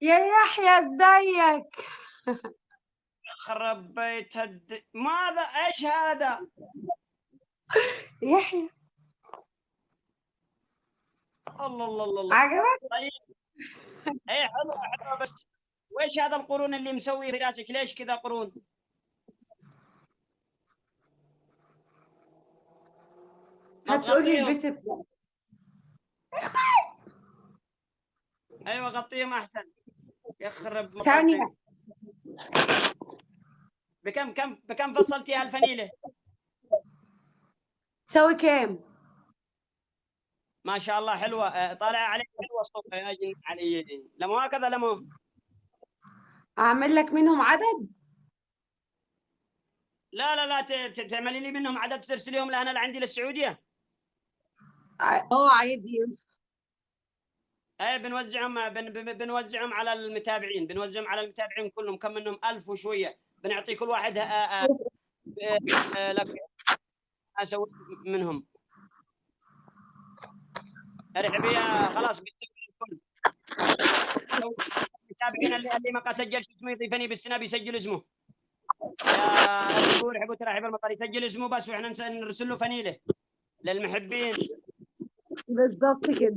يا يحيى ازيك؟ خرب بيت الد... ماذا؟ إيش هذا؟ يحيى. الله الله الله الله. عجبك؟ طيب اي حلو حلو بس. ويش هذا القرون اللي مسوي في راسك؟ ليش كذا قرون؟ هتقولي. البست أيوه غطيهم أحسن. يخرب ثانية. بكم كم بكم فصلتيها الفنيلة؟ تسوي كام ما شاء الله حلوة. آه، طالعه عليك حلوة الصبح يا جن علي. لمو هكذا لمو أعمل لك منهم عدد؟ لا لا لا ت- ت- تعملي لي منهم عدد ترسليهم لهنا لعندي للسعودية. آه عادي أي بنوزعهم بن بن- بنوزعهم على المتابعين بنوزعهم على المتابعين كلهم كم منهم؟ ألف وشوية. بنعطي كل واحد آه، آه، آه، لك أسوي منهم. ارحبي خلاص الكل. المتابعين اللي اللي ما قد سجل شو اسمه؟ يضيفني بالسنة بيسجل اسمه. يا يحبوا ترحب المطر يسجل اسمه بس وإحنا نرسل له فنيله للمحبين. بالظبط كده.